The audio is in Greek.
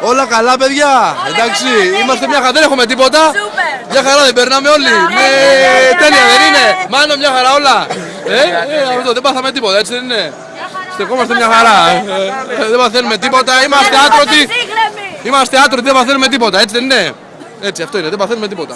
Όλα καλά, παιδιά. Εντάξει, καλά, είμαστε μια χαρά, δεν έχουμε τίποτα. Σούπερ. Μια χαρά δεν περνάμε όλοι. Ε, ναι, τέλεια δεν είναι. Μάνο, μια χαρά όλα. Ε, ε, αυτό, δεν πάθαμε τίποτα, έτσι δεν είναι. Στεκόμαστε μια χαρά. Ε, ε, δεν παθαίνουμε τίποτα. Είμαστε άτρωτοι. Είμαστε άτρωτοι, δεν παθαίνουμε τίποτα, έτσι δεν είναι. Έτσι, αυτό είναι, δεν παθαίνουμε τίποτα.